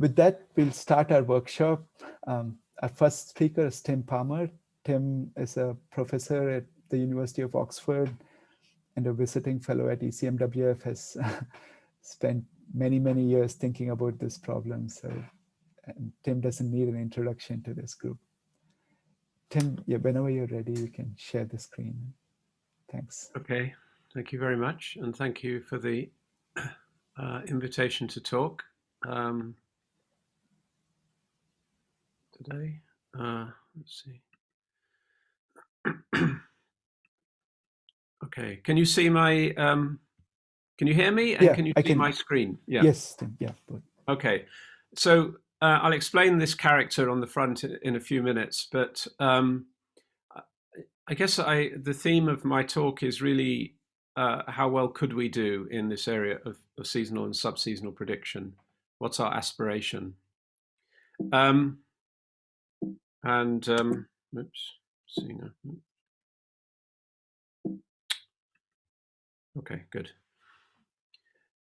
with that, we'll start our workshop. Um, our first speaker is Tim Palmer. Tim is a professor at the University of Oxford and a visiting fellow at ECMWF has spent many, many years thinking about this problem. So Tim doesn't need an introduction to this group. Tim, yeah, whenever you're ready, you can share the screen. Thanks. Okay, thank you very much. And thank you for the uh, invitation to talk um, today. Uh, let's see. okay, can you see my, um, can you hear me? And yeah, can you I see can, my screen? Yeah. Yes, yeah. Okay, so uh, I'll explain this character on the front in a few minutes, but um, I guess I the theme of my talk is really uh, how well could we do in this area of, of seasonal and sub-seasonal prediction? What's our aspiration? Um, and um, oops, see now. Okay, good.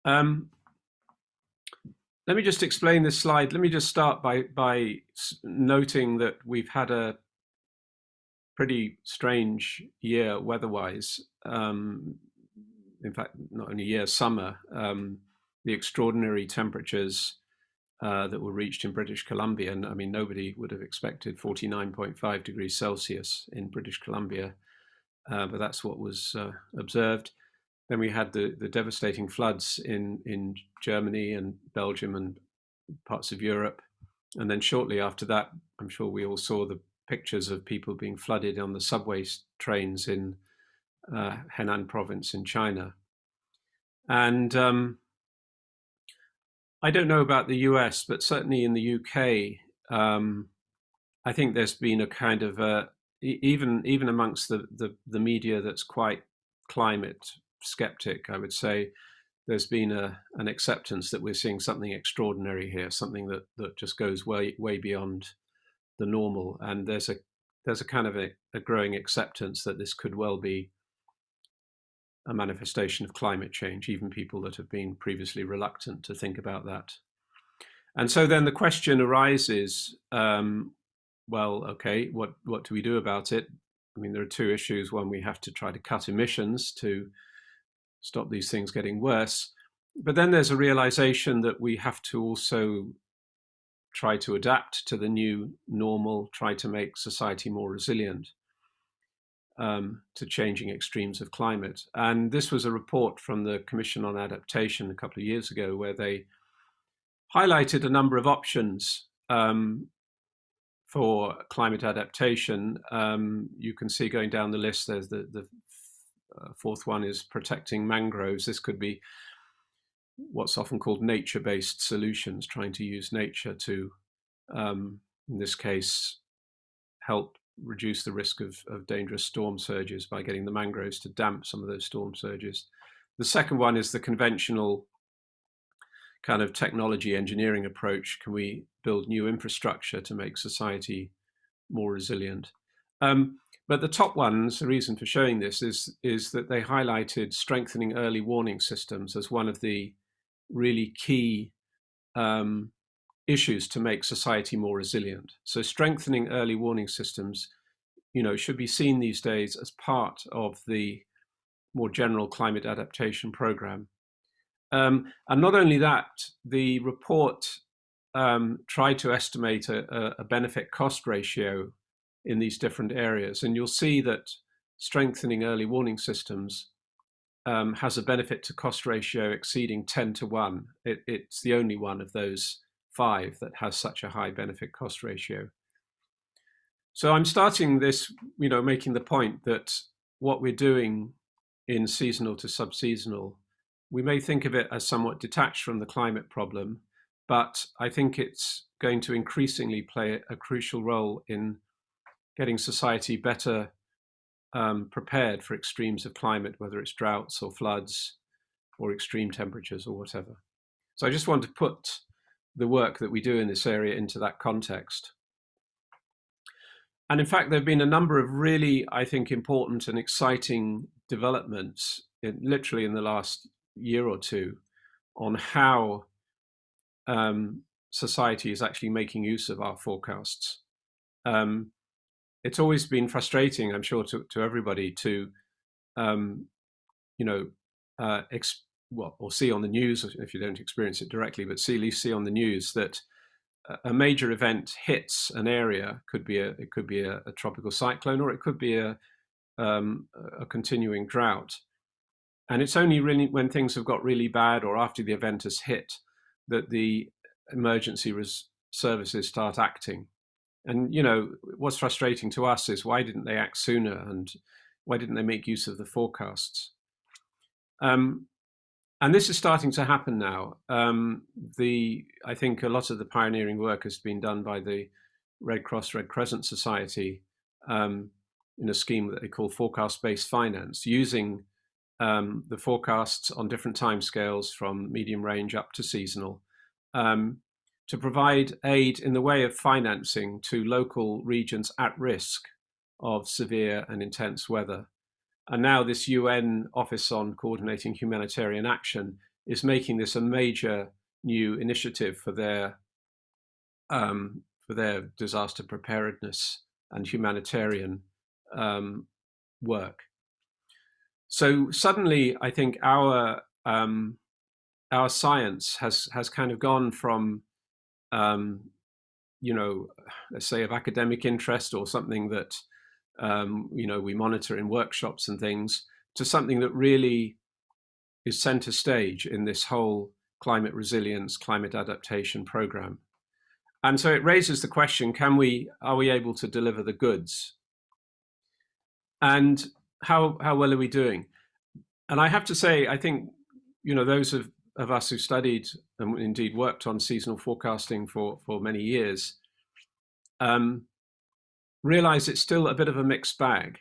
Um, let me just explain this slide. Let me just start by, by noting that we've had a pretty strange year weather-wise. Um, in fact, not only year, summer. Um, the extraordinary temperatures uh, that were reached in British Columbia, and I mean, nobody would have expected 49.5 degrees Celsius in British Columbia, uh, but that's what was uh, observed. Then we had the, the devastating floods in, in Germany and Belgium and parts of Europe. And then shortly after that, I'm sure we all saw the pictures of people being flooded on the subway trains in uh, Henan province in China. And um, I don't know about the US, but certainly in the UK, um, I think there's been a kind of a, even even amongst the, the, the media that's quite climate skeptic, I would say there's been a, an acceptance that we're seeing something extraordinary here, something that, that just goes way, way beyond the normal. And there's a, there's a kind of a, a growing acceptance that this could well be a manifestation of climate change, even people that have been previously reluctant to think about that. And so then the question arises, um, well, okay, what, what do we do about it? I mean, there are two issues. One, we have to try to cut emissions to stop these things getting worse. But then there's a realization that we have to also try to adapt to the new normal, try to make society more resilient um, to changing extremes of climate. And this was a report from the Commission on Adaptation a couple of years ago where they highlighted a number of options um, for climate adaptation. Um, you can see going down the list, there's the, the uh, fourth one is protecting mangroves. This could be what's often called nature-based solutions, trying to use nature to, um, in this case, help reduce the risk of, of dangerous storm surges by getting the mangroves to damp some of those storm surges. The second one is the conventional kind of technology engineering approach. Can we build new infrastructure to make society more resilient? Um, but the top ones, the reason for showing this is, is that they highlighted strengthening early warning systems as one of the really key um, issues to make society more resilient. So strengthening early warning systems, you know, should be seen these days as part of the more general climate adaptation program. Um, and not only that, the report um, tried to estimate a, a benefit cost ratio in these different areas. And you'll see that strengthening early warning systems um, has a benefit to cost ratio exceeding 10 to 1. It, it's the only one of those five that has such a high benefit cost ratio. So I'm starting this, you know, making the point that what we're doing in seasonal to sub-seasonal, we may think of it as somewhat detached from the climate problem, but I think it's going to increasingly play a crucial role in getting society better um, prepared for extremes of climate, whether it's droughts or floods or extreme temperatures or whatever. So I just want to put the work that we do in this area into that context. And in fact, there have been a number of really, I think, important and exciting developments in, literally in the last year or two on how um, society is actually making use of our forecasts. Um, it's always been frustrating, I'm sure, to, to everybody to, um, you know, uh, well, or see on the news, if you don't experience it directly, but see, at least see on the news that a major event hits an area, could be a, it could be a, a tropical cyclone, or it could be a, um, a continuing drought. And it's only really when things have got really bad or after the event has hit that the emergency services start acting. And, you know, what's frustrating to us is why didn't they act sooner and why didn't they make use of the forecasts? Um, and this is starting to happen now. Um, the I think a lot of the pioneering work has been done by the Red Cross Red Crescent Society um, in a scheme that they call forecast-based finance, using um, the forecasts on different timescales from medium range up to seasonal um, to provide aid in the way of financing to local regions at risk of severe and intense weather. And now this UN Office on Coordinating Humanitarian Action is making this a major new initiative for their um, for their disaster preparedness and humanitarian um, work. So suddenly, I think our um, our science has has kind of gone from, um, you know, let's say of academic interest or something that um, you know we monitor in workshops and things to something that really is center stage in this whole climate resilience, climate adaptation program. And so it raises the question: Can we are we able to deliver the goods? And how how well are we doing? And I have to say, I think you know those of, of us who studied and indeed worked on seasonal forecasting for for many years um, realize it's still a bit of a mixed bag.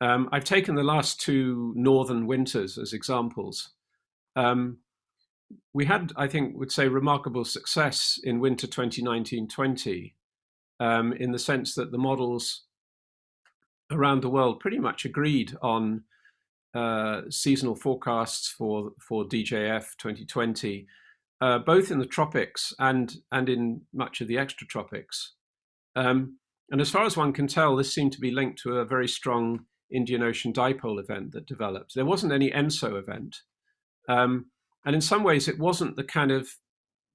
Um, I've taken the last two northern winters as examples. Um, we had, I think, would say remarkable success in winter 2019-20 um, in the sense that the models around the world pretty much agreed on uh, seasonal forecasts for for DJF 2020, uh, both in the tropics and and in much of the extratropics. Um, and as far as one can tell, this seemed to be linked to a very strong Indian Ocean dipole event that developed. There wasn't any ENSO event. Um, and in some ways, it wasn't the kind of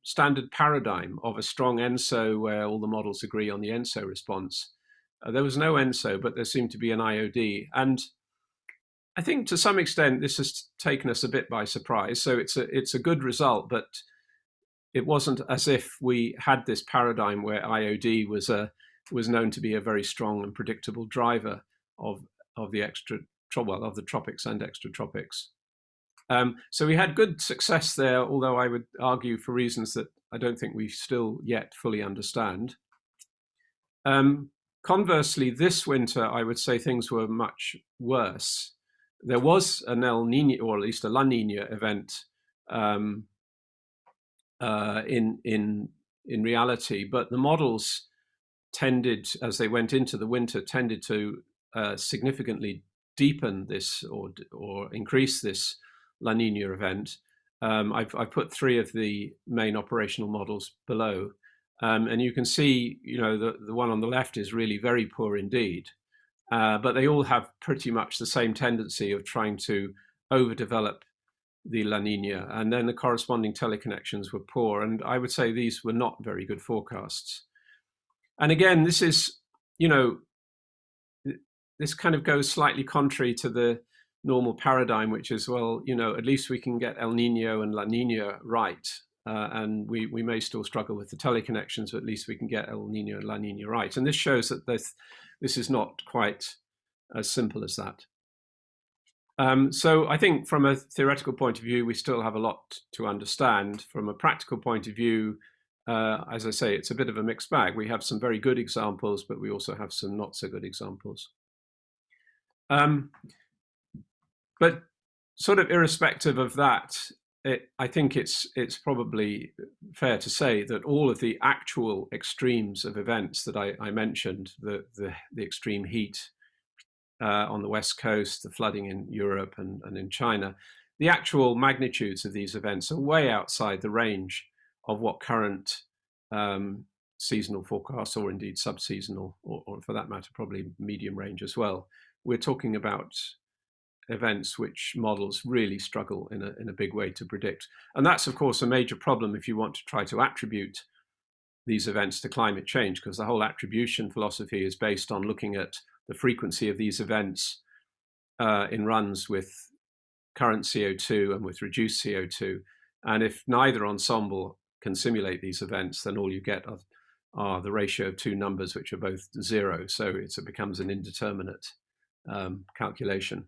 standard paradigm of a strong ENSO where all the models agree on the ENSO response. Uh, there was no ENSO, but there seemed to be an IOD. And I think to some extent this has taken us a bit by surprise. So it's a it's a good result, but it wasn't as if we had this paradigm where IOD was a was known to be a very strong and predictable driver of of the extra well of the tropics and extratropics. Um, so we had good success there, although I would argue for reasons that I don't think we still yet fully understand. Um, Conversely, this winter, I would say things were much worse. There was an El Nino, or at least a La Nina event um, uh, in in in reality, but the models tended, as they went into the winter, tended to uh, significantly deepen this or or increase this La Nina event. Um, I've, I've put three of the main operational models below. Um, and you can see, you know, the, the one on the left is really very poor indeed. Uh, but they all have pretty much the same tendency of trying to overdevelop the La Nina. And then the corresponding teleconnections were poor. And I would say these were not very good forecasts. And again, this is, you know, this kind of goes slightly contrary to the normal paradigm, which is, well, you know, at least we can get El Nino and La Nina right. Uh, and we, we may still struggle with the teleconnections, but at least we can get El Nino and La Nina right. And this shows that this, this is not quite as simple as that. Um, so I think from a theoretical point of view, we still have a lot to understand. From a practical point of view, uh, as I say, it's a bit of a mixed bag. We have some very good examples, but we also have some not so good examples. Um, but sort of irrespective of that, it, I think it's it's probably fair to say that all of the actual extremes of events that I, I mentioned, the, the, the extreme heat uh, on the west coast, the flooding in Europe and, and in China, the actual magnitudes of these events are way outside the range of what current um, seasonal forecasts or indeed sub-seasonal or, or, for that matter probably medium range as well. We're talking about events which models really struggle in a, in a big way to predict. And that's of course a major problem if you want to try to attribute these events to climate change because the whole attribution philosophy is based on looking at the frequency of these events uh, in runs with current CO2 and with reduced CO2 and if neither ensemble can simulate these events, then all you get are, are the ratio of two numbers which are both zero. So it becomes an indeterminate um, calculation.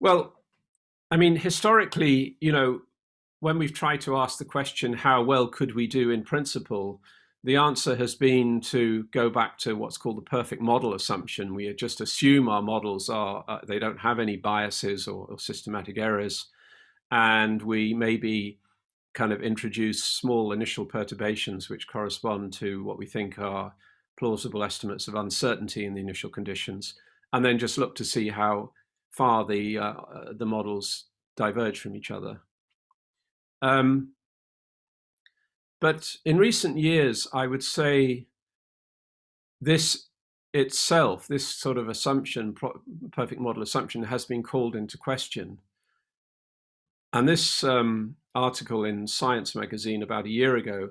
Well, I mean, historically, you know, when we've tried to ask the question, how well could we do in principle, the answer has been to go back to what's called the perfect model assumption. We just assume our models are, uh, they don't have any biases or, or systematic errors and we maybe kind of introduce small initial perturbations which correspond to what we think are plausible estimates of uncertainty in the initial conditions, and then just look to see how far the uh, the models diverge from each other. Um, but in recent years, I would say this itself, this sort of assumption, perfect model assumption, has been called into question. And this um, article in Science magazine about a year ago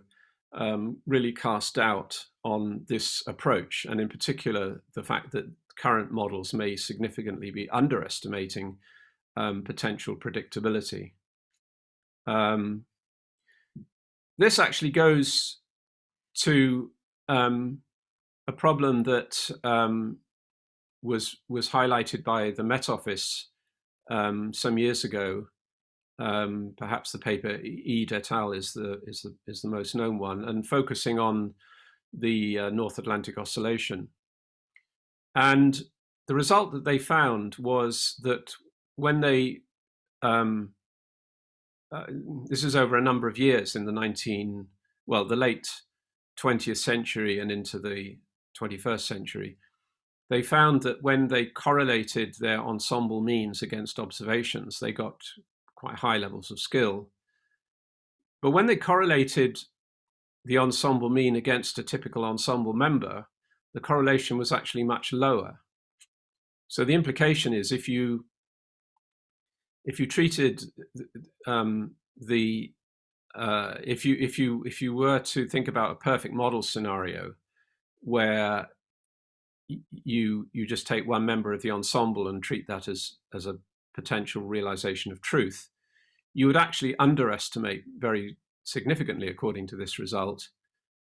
um, really cast doubt on this approach, and in particular, the fact that current models may significantly be underestimating um, potential predictability. Um, this actually goes to um, a problem that um, was was highlighted by the Met Office um, some years ago um, perhaps the paper Eade et al. is the is the is the most known one, and focusing on the uh, North Atlantic Oscillation. And the result that they found was that when they um, uh, this is over a number of years in the 19 well the late 20th century and into the 21st century they found that when they correlated their ensemble means against observations they got quite high levels of skill. But when they correlated the ensemble mean against a typical ensemble member, the correlation was actually much lower. So the implication is if you if you treated um, the uh, if you if you if you were to think about a perfect model scenario where you you just take one member of the ensemble and treat that as as a potential realization of truth, you would actually underestimate very significantly, according to this result,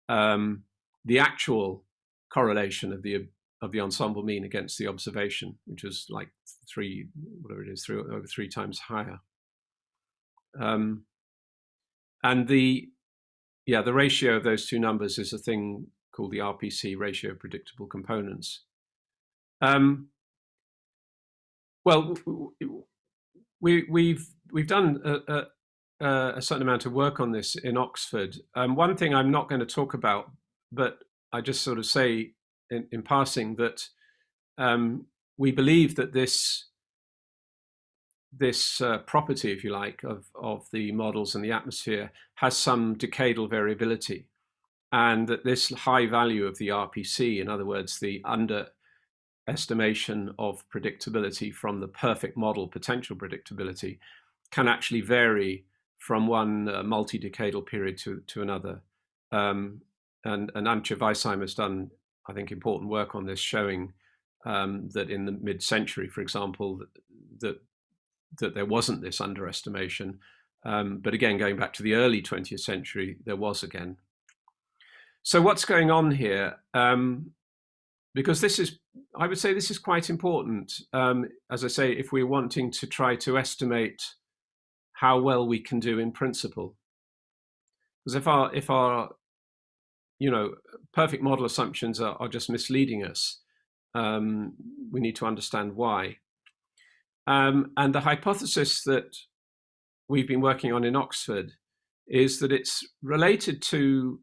um, the actual correlation of the of the ensemble mean against the observation, which was like three, whatever it is, three over three times higher. Um, and the yeah, the ratio of those two numbers is a thing called the RPC ratio of predictable components. Um, well, we, we've we've done a, a, a, certain amount of work on this in Oxford. Um, one thing I'm not going to talk about, but I just sort of say in, in passing that um, we believe that this this uh, property, if you like, of of the models and the atmosphere has some decadal variability, and that this high value of the RPC, in other words, the under estimation of predictability from the perfect model potential predictability can actually vary from one uh, multi-decadal period to, to another. Um, and, and Antje Weisheimer has done, I think, important work on this, showing um, that in the mid-century, for example, that, that, that there wasn't this underestimation. Um, but again, going back to the early 20th century, there was again. So what's going on here? Um, because this is, I would say this is quite important. Um, as I say, if we're wanting to try to estimate how well we can do in principle. Because if our, if our, you know, perfect model assumptions are, are just misleading us, um, we need to understand why. Um, and the hypothesis that we've been working on in Oxford is that it's related to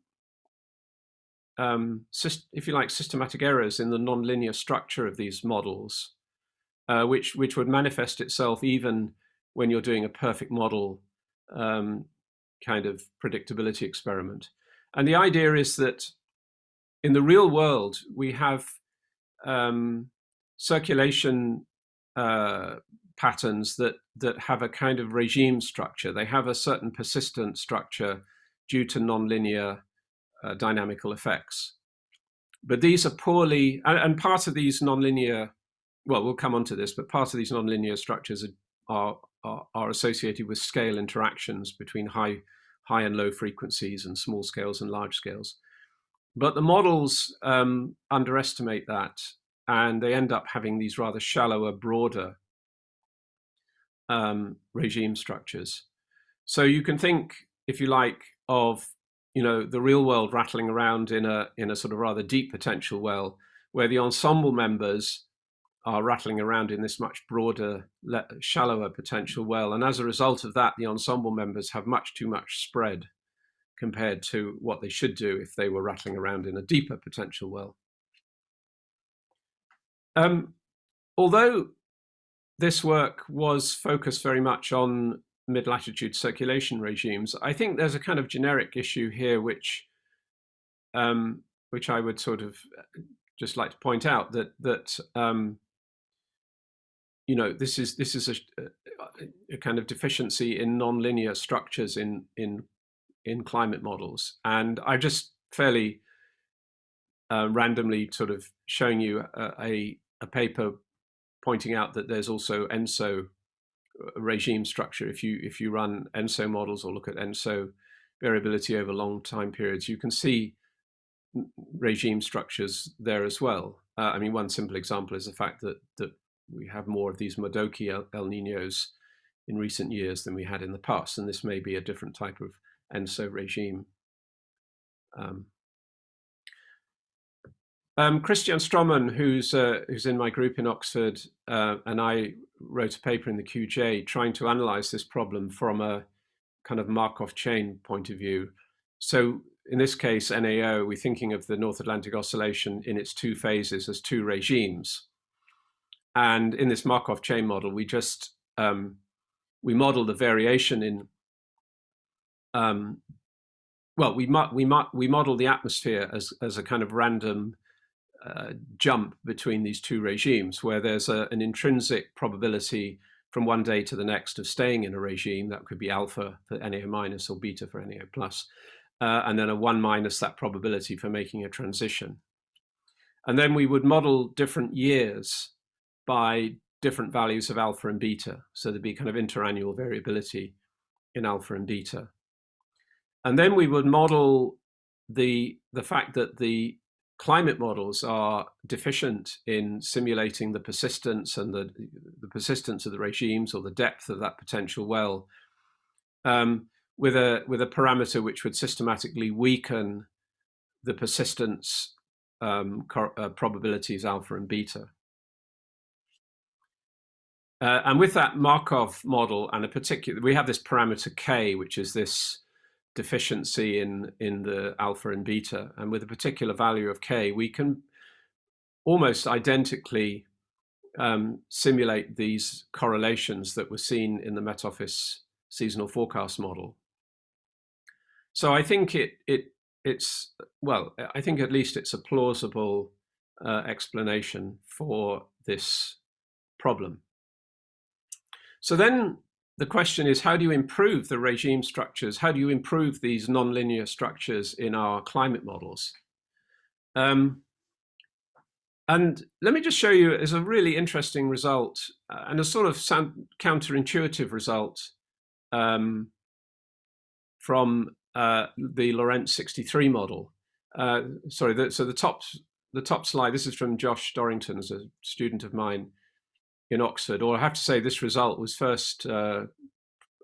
um, if you like, systematic errors in the nonlinear structure of these models, uh, which, which would manifest itself even when you're doing a perfect model um, kind of predictability experiment. And the idea is that in the real world, we have um, circulation uh, patterns that, that have a kind of regime structure. They have a certain persistent structure due to nonlinear uh, dynamical effects. But these are poorly, and, and, part of these nonlinear, well, we'll come on to this, but part of these nonlinear structures are, are, are associated with scale interactions between high, high and low frequencies and small scales and large scales. But the models um, underestimate that and they end up having these rather shallower, broader um, regime structures. So you can think, if you like, of you know the real world rattling around in a in a sort of rather deep potential well, where the ensemble members are rattling around in this much broader, shallower potential well, and as a result of that, the ensemble members have much too much spread compared to what they should do if they were rattling around in a deeper potential well. Um, although this work was focused very much on mid-latitude circulation regimes, I think there's a kind of generic issue here which um, which I would sort of uh, just like to point out that that um, you know this is this is a, a, kind of deficiency in nonlinear structures in in in climate models, and I just fairly uh, randomly sort of showing you a, a, a paper pointing out that there's also ENSO uh, regime structure. If you if you run ENSO models or look at ENSO variability over long time periods, you can see regime structures there as well. Uh, I mean, one simple example is the fact that that we have more of these Modoki El, El Ninos in recent years than we had in the past, and this may be a different type of ENSO regime. Um, um, Kristian Strommen, who's uh, who's in my group in Oxford, uh, and I wrote a paper in the QJ trying to analyze this problem from a kind of Markov chain point of view. So in this case, NAO, we're thinking of the North Atlantic Oscillation in its two phases as two regimes. And in this Markov chain model, we just um, we model the variation in um, well, we we we model the atmosphere as as a kind of random uh, jump between these two regimes, where there's a, an intrinsic probability from one day to the next of staying in a regime, that could be alpha for NAO minus or beta for NAO plus, uh, and then a one minus that probability for making a transition. And then we would model different years by different values of alpha and beta. So there'd be kind of interannual variability in alpha and beta. And then we would model the, the fact that the climate models are deficient in simulating the persistence and the, the persistence of the regimes or the depth of that potential well um, with a with a parameter which would systematically weaken the persistence um, uh, probabilities alpha and beta. Uh, and with that Markov model and a particular, we have this parameter k, which is this deficiency in, in the alpha and beta. And with a particular value of k, we can almost identically um, simulate these correlations that were seen in the Met Office seasonal forecast model. So I think it, it it's, well, I think at least it's a plausible uh, explanation for this problem. So then the question is, how do you improve the regime structures? How do you improve these nonlinear structures in our climate models? Um, and let me just show you as a really interesting result uh, and a sort of counterintuitive result um, from uh, the Lorenz 63 model. Uh, sorry, the, so the top, the top slide, this is from Josh Dorrington as a student of mine in Oxford, or I have to say this result was first uh,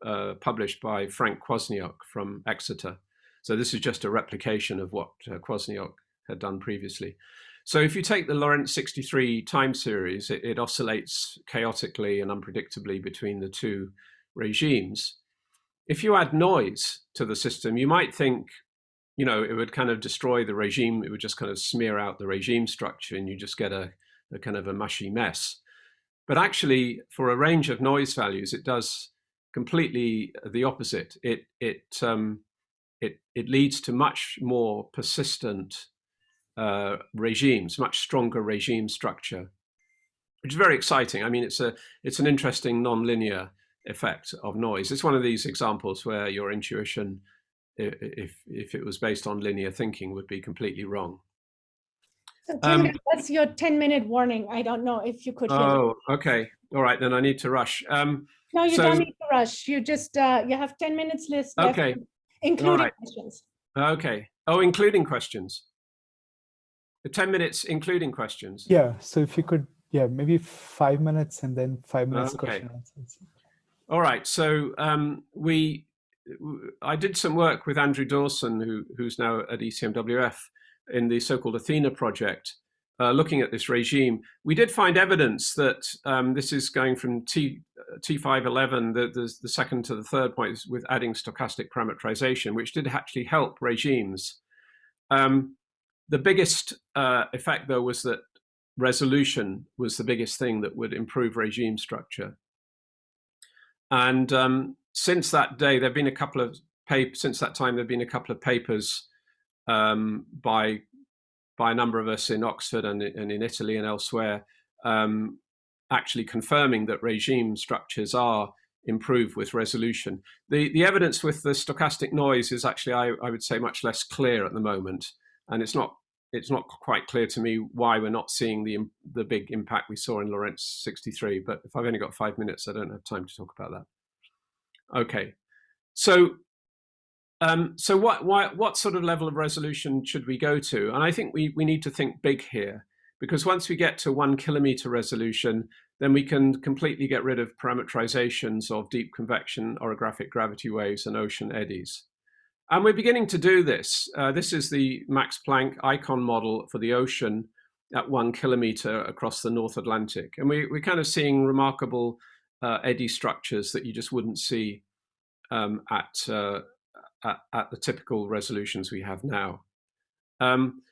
uh, published by Frank Kwasniok from Exeter. So this is just a replication of what uh, Kwasniok had done previously. So if you take the Lorenz 63 time series, it, it oscillates chaotically and unpredictably between the two regimes. If you add noise to the system, you might think, you know, it would kind of destroy the regime. It would just kind of smear out the regime structure and you just get a, a kind of a mushy mess. But actually, for a range of noise values, it does completely the opposite. It it um, it it leads to much more persistent uh, regimes, much stronger regime structure, which is very exciting. I mean, it's a it's an interesting non-linear effect of noise. It's one of these examples where your intuition, if if it was based on linear thinking, would be completely wrong. So Tim, um, that's your 10 minute warning. I don't know if you could hear Oh, okay. All right, then I need to rush. Um, no, you so, don't need to rush. You just, uh, you have 10 minutes list okay. including right. questions. Okay. Oh, including questions. The 10 minutes including questions. Yeah, so if you could, yeah, maybe five minutes and then five minutes okay. question answers. All right, so um, we, I did some work with Andrew Dawson, who, who's now at ECMWF, in the so-called Athena project, uh, looking at this regime, we did find evidence that um, this is going from T, T511, the, the, the, second to the third point, with adding stochastic parameterization, which did actually help regimes. Um, the biggest uh, effect, though, was that resolution was the biggest thing that would improve regime structure. And um, since that day, there have been a couple of papers, since that time, there have been a couple of papers um, by by a number of us in Oxford and, and in Italy and elsewhere, um, actually confirming that regime structures are improved with resolution. The the evidence with the stochastic noise is actually, I, I would say, much less clear at the moment, and it's not it's not quite clear to me why we're not seeing the the big impact we saw in Lorenz 63. But if I've only got five minutes, I don't have time to talk about that. Okay, so um, so what, what sort of level of resolution should we go to? And I think we, we need to think big here, because once we get to one kilometer resolution, then we can completely get rid of parameterizations of deep convection orographic gravity waves and ocean eddies. And we're beginning to do this. Uh, this is the Max Planck icon model for the ocean at one kilometer across the North Atlantic. And we, we're kind of seeing remarkable uh, eddy structures that you just wouldn't see um, at, uh, at, at the typical resolutions we have now. Um,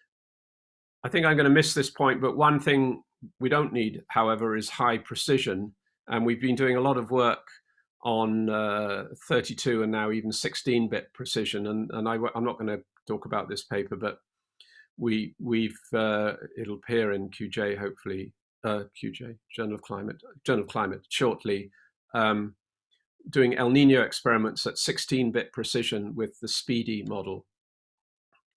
I think I'm going to miss this point, but one thing we don't need, however, is high precision. And we've been doing a lot of work on uh, 32 and now even 16-bit precision. And, and I, am not going to talk about this paper, but we, we've, uh, it'll appear in QJ, hopefully, uh, QJ, Journal of Climate, Journal of Climate, shortly. Um, doing El Nino experiments at 16-bit precision with the SPEEDY model.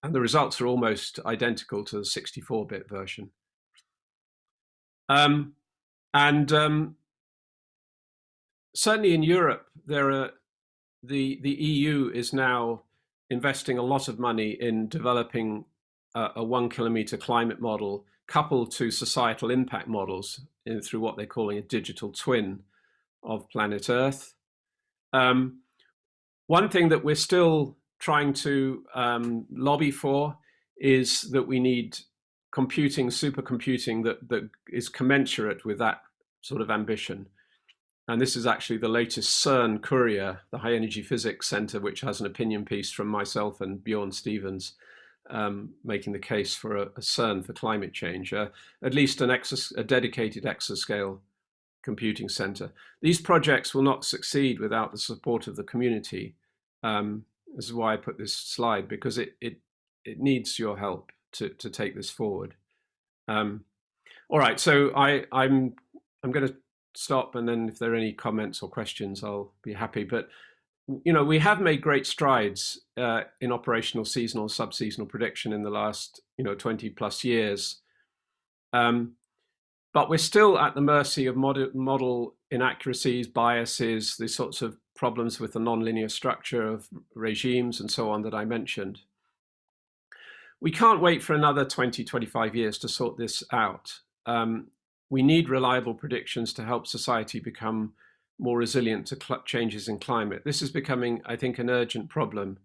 And the results are almost identical to the 64-bit version. Um, and um, certainly in Europe, there are the the EU is now investing a lot of money in developing a, a one kilometer climate model coupled to societal impact models in, through what they're calling a digital twin of planet Earth. Um, one thing that we're still trying to um, lobby for is that we need computing, supercomputing that, that is commensurate with that sort of ambition. And this is actually the latest CERN Courier, the High Energy Physics Center, which has an opinion piece from myself and Bjorn Stevens, um, making the case for a, a CERN for climate change, uh, at least an a dedicated exascale computing center. These projects will not succeed without the support of the community. Um, this is why I put this slide, because it, it, it needs your help to, to take this forward. Um, all right, so I, I'm, I'm going to stop and then if there are any comments or questions, I'll be happy. But, you know, we have made great strides uh, in operational seasonal, sub-seasonal prediction in the last, you know, 20 plus years. Um, but we're still at the mercy of model, model inaccuracies, biases, the sorts of problems with the nonlinear structure of regimes and so on that I mentioned. We can't wait for another 20, 25 years to sort this out. Um, we need reliable predictions to help society become more resilient to changes in climate. This is becoming, I think, an urgent problem.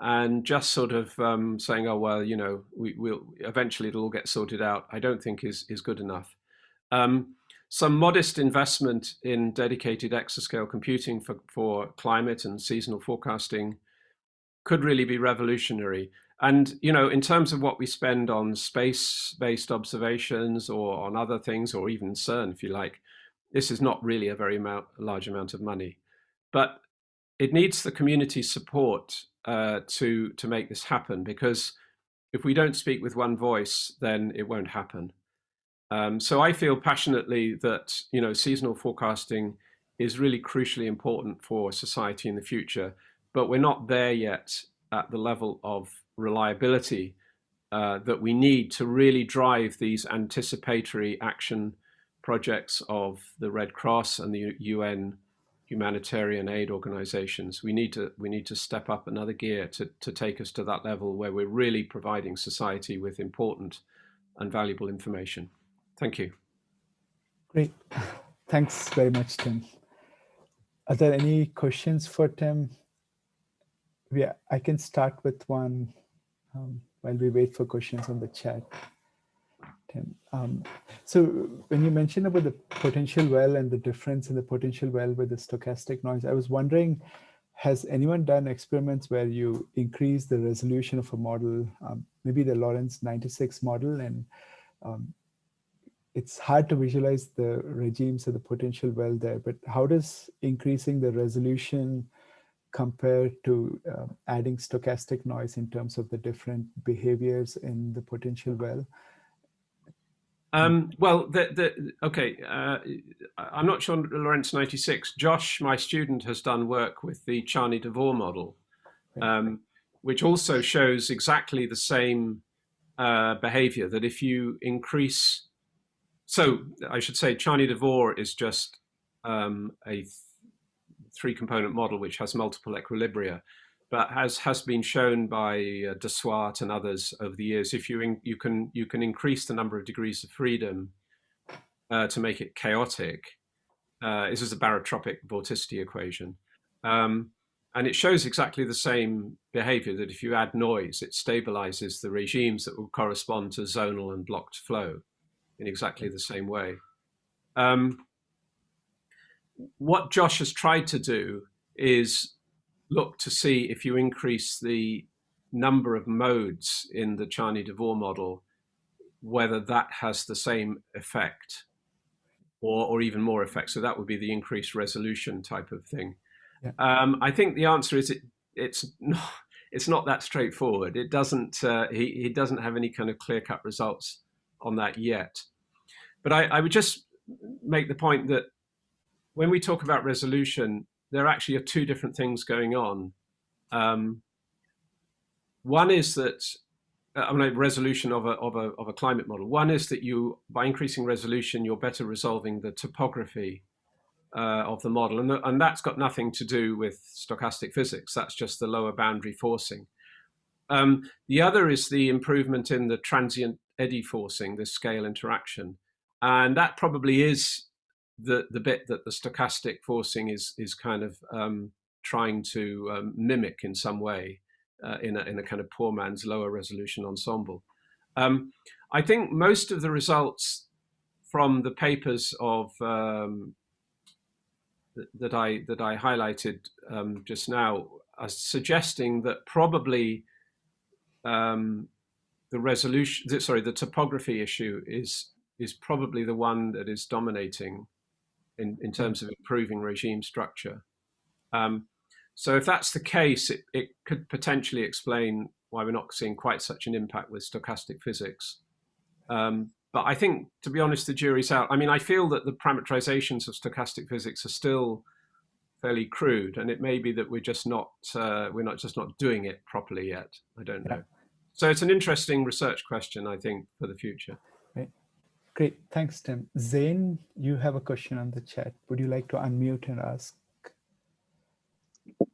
And just sort of um, saying, oh, well, you know, we will eventually it'll all get sorted out, I don't think is, is good enough. Um, some modest investment in dedicated exascale computing for, for climate and seasonal forecasting could really be revolutionary. And, you know, in terms of what we spend on space-based observations or on other things, or even CERN, if you like, this is not really a very amount, large amount of money. but it needs the community support uh, to to make this happen because if we don't speak with one voice, then it won't happen. Um, so I feel passionately that you know seasonal forecasting is really crucially important for society in the future, but we're not there yet at the level of reliability uh, that we need to really drive these anticipatory action projects of the Red Cross and the UN humanitarian aid organizations. We need to we need to step up another gear to, to take us to that level where we're really providing society with important and valuable information. Thank you. Great. Thanks very much, Tim. Are there any questions for Tim? Yeah, I can start with one um, while we wait for questions on the chat. Tim. Um, so when you mentioned about the potential well and the difference in the potential well with the stochastic noise, I was wondering, has anyone done experiments where you increase the resolution of a model, um, maybe the Lorenz 96 model, and um, it's hard to visualize the regimes of the potential well there, but how does increasing the resolution compare to uh, adding stochastic noise in terms of the different behaviors in the potential well? Um, well, the, the, okay, uh, I'm not sure Lorenz 96. Josh, my student, has done work with the Charney DeVore model, um, which also shows exactly the same uh, behavior, that if you increase, so I should say Charney-DeVore is just um, a three-component model which has multiple equilibria but has has been shown by uh, and others over the years, if you you can you can increase the number of degrees of freedom uh, to make it chaotic. Uh, this is a barotropic vorticity equation, um, and it shows exactly the same behavior. That if you add noise, it stabilizes the regimes that will correspond to zonal and blocked flow in exactly the same way. Um, what Josh has tried to do is look to see if you increase the number of modes in the Charney-DeVore model, whether that has the same effect or, or even more effect. So that would be the increased resolution type of thing. Yeah. Um, I think the answer is it, it's not, it's not that straightforward. It doesn't, uh, he, he doesn't have any kind of clear cut results on that yet. But I, I would just make the point that when we talk about resolution, there actually are two different things going on. Um, one is that uh, I mean, resolution of a, of, a, of a climate model. One is that you, by increasing resolution, you're better resolving the topography uh, of the model. And, and that's got nothing to do with stochastic physics. That's just the lower boundary forcing. Um, the other is the improvement in the transient eddy forcing, this scale interaction. And that probably is the the bit that the stochastic forcing is is kind of um, trying to um, mimic in some way uh, in a in a kind of poor man's lower resolution ensemble. Um, I think most of the results from the papers of um, that I that I highlighted um, just now are suggesting that probably um, the resolution, sorry, the topography issue is is probably the one that is dominating in, in terms of improving regime structure. Um, so if that's the case, it, it could potentially explain why we're not seeing quite such an impact with stochastic physics. Um, but I think, to be honest, the jury's out. I mean, I feel that the parameterizations of stochastic physics are still fairly crude, and it may be that we're just not uh, we're not just not doing it properly yet. I don't know. So it's an interesting research question, I think, for the future. Great, thanks, Tim. Zane, you have a question on the chat. Would you like to unmute and ask?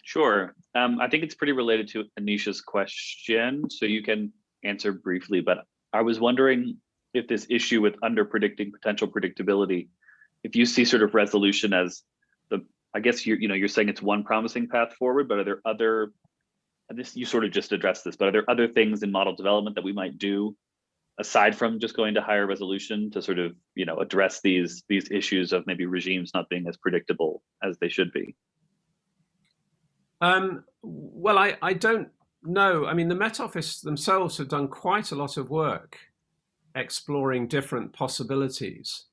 Sure. Um, I think it's pretty related to Anisha's question, so you can answer briefly, but I was wondering if this issue with under predicting potential predictability, if you see sort of resolution as the, I guess you're, you know, you're saying it's one promising path forward, but are there other, this you sort of just addressed this, but are there other things in model development that we might do aside from just going to higher resolution to sort of you know address these these issues of maybe regimes not being as predictable as they should be? Um, well I, I don't know. I mean the met office themselves have done quite a lot of work exploring different possibilities.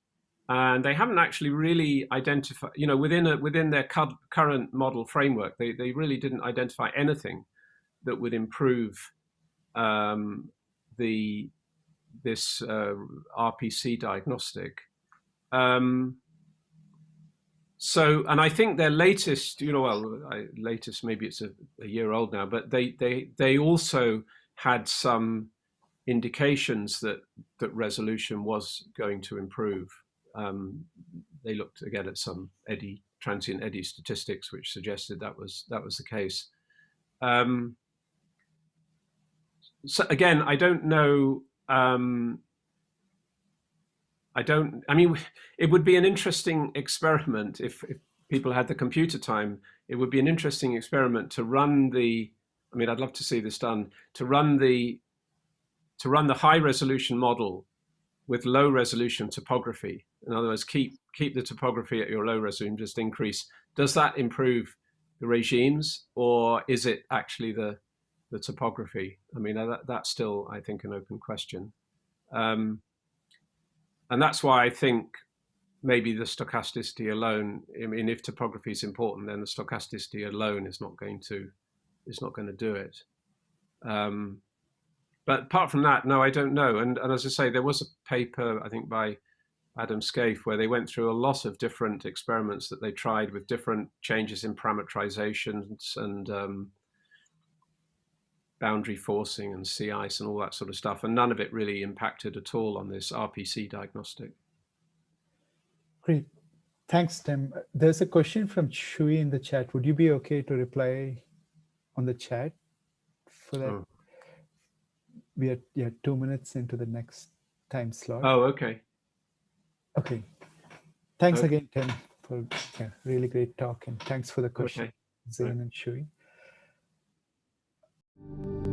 And they haven't actually really identified, you know, within a, within their current model framework, they, they really didn't identify anything that would improve um, the this uh, RPC diagnostic. Um, so, and I think their latest, you know, well, I, latest maybe it's a, a year old now, but they they they also had some indications that that resolution was going to improve. Um, they looked again at some eddy transient eddy statistics, which suggested that was that was the case. Um, so again, I don't know. Um, I don't. I mean, it would be an interesting experiment if, if people had the computer time. It would be an interesting experiment to run the. I mean, I'd love to see this done. To run the to run the high resolution model with low resolution topography. In other words, keep keep the topography at your low resolution, just increase. Does that improve the regimes, or is it actually the the topography? I mean, that, that's still, I think, an open question. Um, and that's why I think maybe the stochasticity alone. I mean, if topography is important, then the stochasticity alone is not going to is not going to do it. Um, but apart from that, no, I don't know. And, and as I say, there was a paper I think by Adam Scaife where they went through a lot of different experiments that they tried with different changes in parameterizations and um, boundary forcing and sea ice and all that sort of stuff. And none of it really impacted at all on this RPC diagnostic. Great. Thanks, Tim. There's a question from Shui in the chat. Would you be okay to reply on the chat for that? Oh, We are yeah, two minutes into the next time slot. oh okay. Okay. Thanks Okay. again, Tim, for yeah, really great talk. And thanks for the question, Okay. Zain and Shui. Thank you